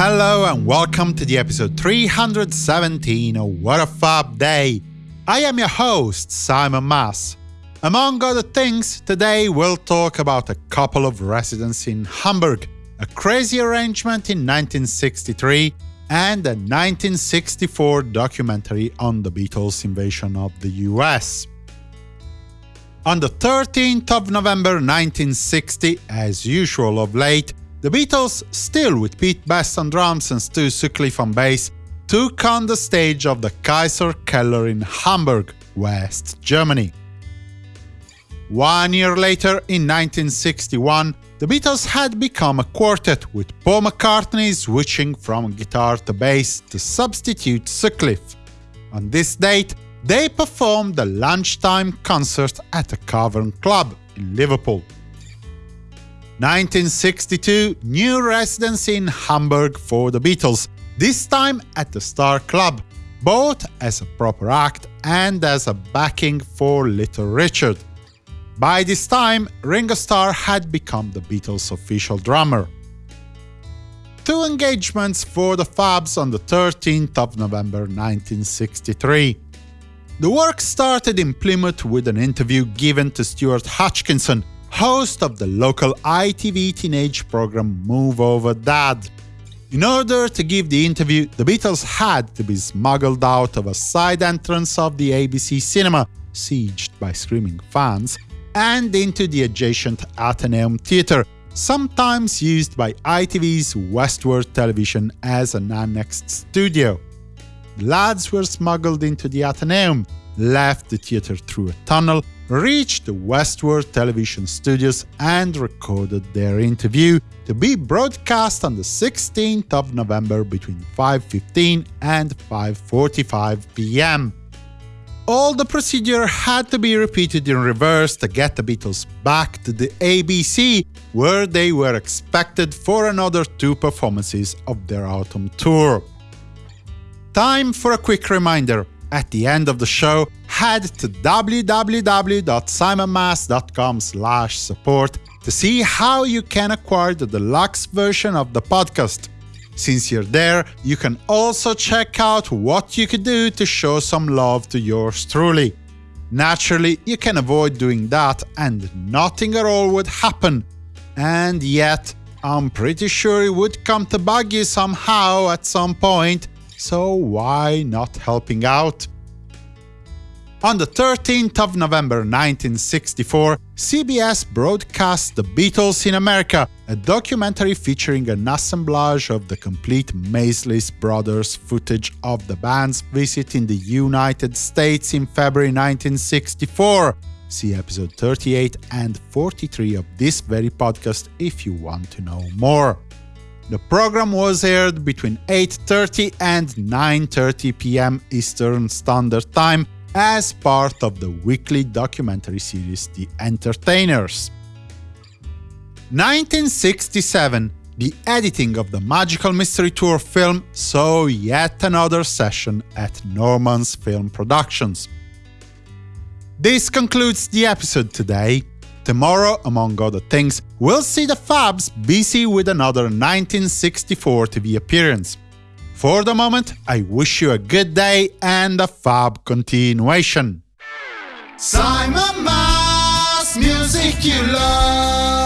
Hello and welcome to the episode 317 of What a Fab Day. I am your host, Simon Mas. Among other things, today we'll talk about a couple of residents in Hamburg, a crazy arrangement in 1963, and a 1964 documentary on the Beatles' invasion of the US. On the 13th of November 1960, as usual of late, the Beatles, still with Pete Best on drums and Stu Sutcliffe on bass, took on the stage of the Kaiser Keller in Hamburg, West Germany. One year later, in 1961, the Beatles had become a quartet, with Paul McCartney switching from guitar to bass to substitute Sutcliffe. On this date, they performed a lunchtime concert at a Cavern Club in Liverpool. 1962, new residency in Hamburg for the Beatles, this time at the Star Club, both as a proper act and as a backing for Little Richard. By this time, Ringo Starr had become the Beatles' official drummer. Two engagements for the Fabs on the 13th of November 1963. The work started in Plymouth with an interview given to Stuart Hodgkinson, host of the local ITV teenage program Move Over Dad. In order to give the interview, the Beatles had to be smuggled out of a side entrance of the ABC cinema, sieged by screaming fans, and into the adjacent Athenaeum Theatre, sometimes used by ITV's Westward Television as an annexed studio. The lads were smuggled into the Athenaeum, left the theatre through a tunnel, reached the Westward television studios and recorded their interview to be broadcast on the 16th of November between 5.15 and 5.45 pm. All the procedure had to be repeated in reverse to get the Beatles back to the ABC, where they were expected for another two performances of their autumn tour. Time for a quick reminder at the end of the show, head to www.simonmas.com support to see how you can acquire the deluxe version of the podcast. Since you're there, you can also check out what you could do to show some love to yours truly. Naturally, you can avoid doing that and nothing at all would happen. And yet, I'm pretty sure it would come to bug you somehow at some point so why not helping out? On the 13th of November 1964, CBS broadcast The Beatles in America, a documentary featuring an assemblage of the complete Maysles Brothers footage of the band's visit in the United States in February 1964. See episode 38 and 43 of this very podcast if you want to know more. The program was aired between 8.30 and 9.30 pm Eastern Standard Time as part of the weekly documentary series The Entertainers. 1967 the editing of the Magical Mystery Tour film saw yet another session at Norman's Film Productions. This concludes the episode today tomorrow, among other things, we'll see the Fabs busy with another 1964 TV appearance. For the moment, I wish you a good day and a fab continuation. Simon Mas, music you love.